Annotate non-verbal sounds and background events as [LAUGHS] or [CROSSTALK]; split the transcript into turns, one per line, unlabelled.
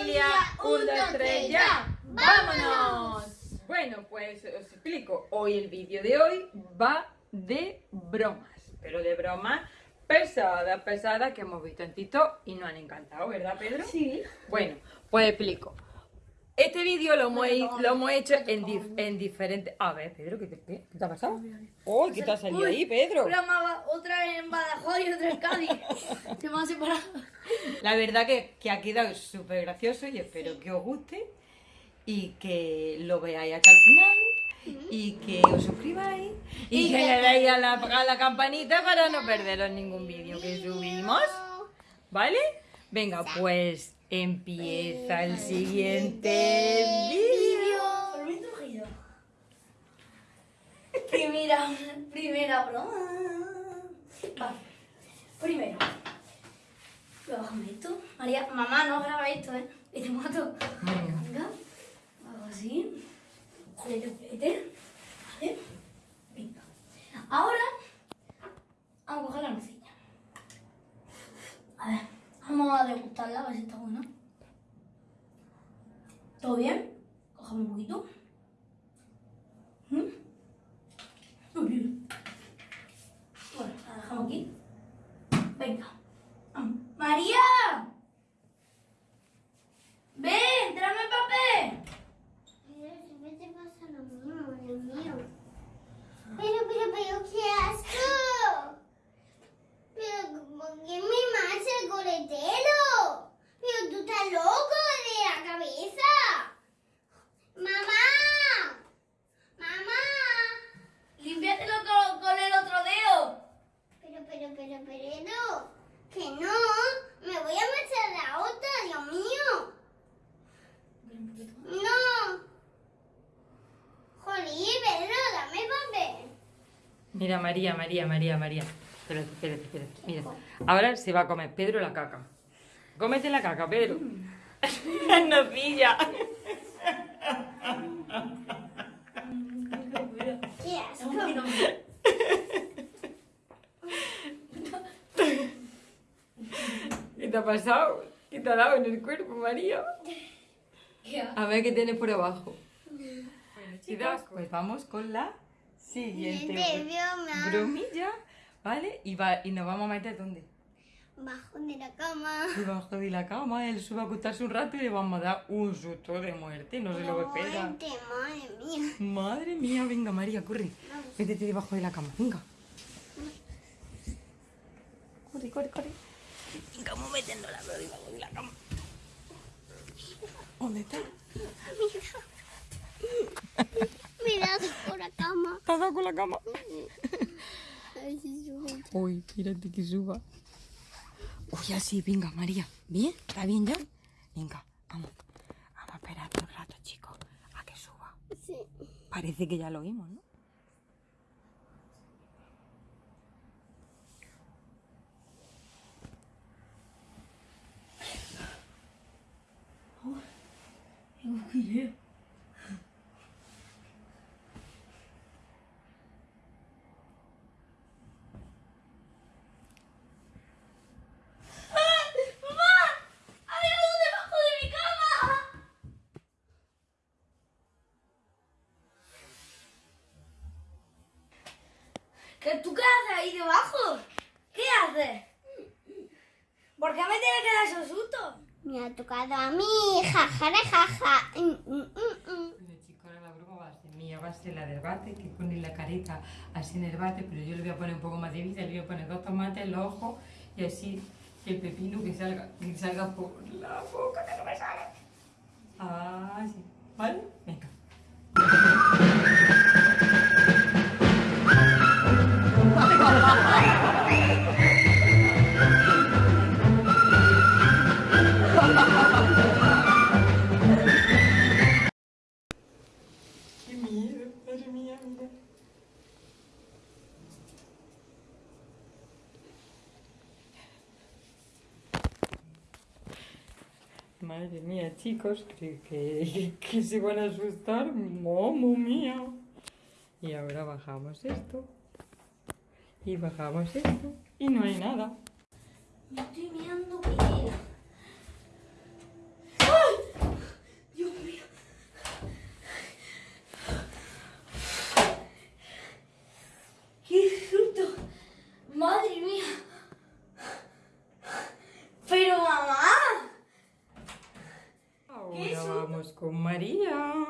familia, un, dos, tres, ya. ¡Vámonos! Bueno, pues os explico. Hoy el vídeo de hoy va de bromas, pero de bromas pesadas, pesadas que hemos visto en TikTok y nos han encantado, ¿verdad, Pedro?
Sí.
Bueno, pues explico. Este vídeo lo hemos, lo hemos hecho en, dif- en diferentes... A ver, Pedro, ¿qué te, qué te ha pasado? ¡Oh, qué te ha salido ahí, Pedro!
Una otra en Badajoz y otra en Cádiz. Se me han separado.
La verdad que, que ha quedado súper gracioso y espero que os guste y que lo veáis hasta el final y que os suscribáis y, que le deis a la, a la campanita para no perderos ningún vídeo que subimos. ¿Vale? Venga, pues empieza el siguiente vídeo.
Primera, primera broma. Vale. Primero. Bájame esto. María, mamá, no graba esto, ¿eh? Y te mato.
Venga.
Hago así. Vete. Vale. Venga. Ahora, vamos a coger la nocilla. A ver, vamos a degustarla, a ver si está buena. ¿Todo bien? Cogemos un poquito. ¿Mm? Bueno, la dejamos aquí. Venga. Vamos. ¡María! ¡Ven! ¡Tráeme el papel!
Pero siempre te pasa lo mismo, lo mío. Pero, pero, pero, ¿qué asco? Pero, ¿por qué me mancha el coletero? Pero tú estás loco de la cabeza. ¡Mamá! ¡Mamá!
¡Límpiatelo con, con el otro dedo!
Pero, pero, pero, pero, que no. Me voy a manchar la otra, Dios mío. No. Jolí, Pedro, dame papel.
Mira, María, María, María, María. Espérate, espérate, espérate. Mira, ahora se va a comer Pedro la caca. Cómete la caca, Pedro. [LAUGHS]
¿Qué asco?
¿Qué te ha pasado? ¿Qué te ha dado en el cuerpo, María? A ver qué tienes por abajo. Bueno, chicos, pues vamos con la siguiente
broma.
bromilla, ¿vale? Y, va, y nos vamos a meter ¿dónde?
Bajo de la cama.
Debajo de la cama, él se va a acostarse un rato y le vamos a dar un susto de muerte, no se lo espera.
Muerte, madre mía.
Madre mía, venga María, corre. Métete debajo de la cama, venga. Corre, corre, corre. Venga, vamos metiéndola debajo de la cama. ¿Dónde está?
Mira por la cama.
¿Te has dado con la cama? Uy, espérate que suba. Uy, así, venga, María. ¿Bien? ¿Está bien ya? Venga, vamos. Vamos a esperar un rato, chicos, a que suba.
Sí.
Parece que ya lo vimos, ¿no?
¡Hay algo debajo de mi cama! ¿Qué, ¿Tú qué haces ahí debajo? ¿Qué haces? ¿Por qué me tienes que dar esos sustos?
Me ha tocado a mí. Jaja, jaja. Mm, mm, mm,
la broma va a ser mía, va a ser la del bate, que pone la careta así en el bate, pero yo le voy a poner un poco más de vida, le voy a poner dos tomates, los ojos y así el pepino que salga, que salga por la boca, que no me sale. Así, ¿vale? Venga. Miedo, madre mía, chicos, que, que, se van a asustar. Mamma mía. Y ahora bajamos esto. Y bajamos esto. Y no hay nada. Maria!